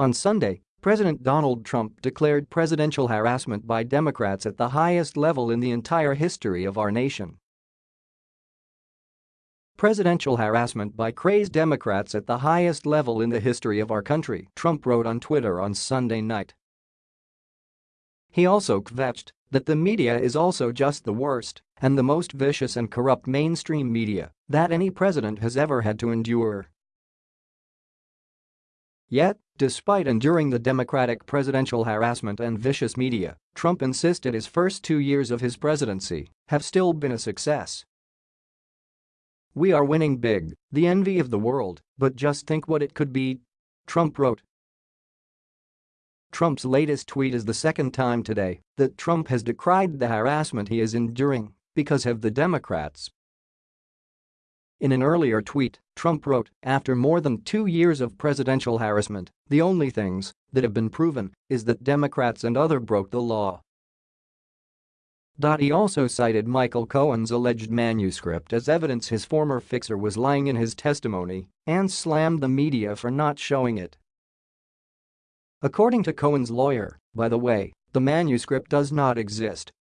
On Sunday, President Donald Trump declared presidential harassment by Democrats at the highest level in the entire history of our nation. Presidential harassment by crazed Democrats at the highest level in the history of our country, Trump wrote on Twitter on Sunday night. He also kvetched that the media is also just the worst and the most vicious and corrupt mainstream media that any president has ever had to endure. Yet, despite enduring the Democratic presidential harassment and vicious media, Trump insisted his first two years of his presidency have still been a success. We are winning big, the envy of the world, but just think what it could be. Trump wrote. Trump's latest tweet is the second time today that Trump has decried the harassment he is enduring because of the Democrats in an earlier tweet, Trump wrote, after more than two years of presidential harassment, the only things that have been proven is that Democrats and other broke the law. He also cited Michael Cohen's alleged manuscript as evidence his former fixer was lying in his testimony and slammed the media for not showing it. According to Cohen's lawyer, by the way, the manuscript does not exist